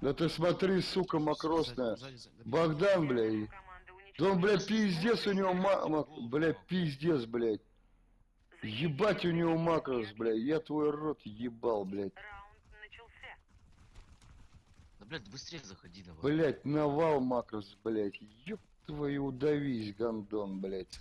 Да ты смотри, сука макросная. Сзади, сзади, сзади. Богдан, блядь. Да он, блядь, пиздец у него мама. Блядь, пиздец, блядь. Ебать у него макрос, блядь. Я твой рот ебал, блядь. Да, блядь, быстрее заходи давай. Блядь, навал макрос, блядь. Ёб твою удавись, гандон, блядь.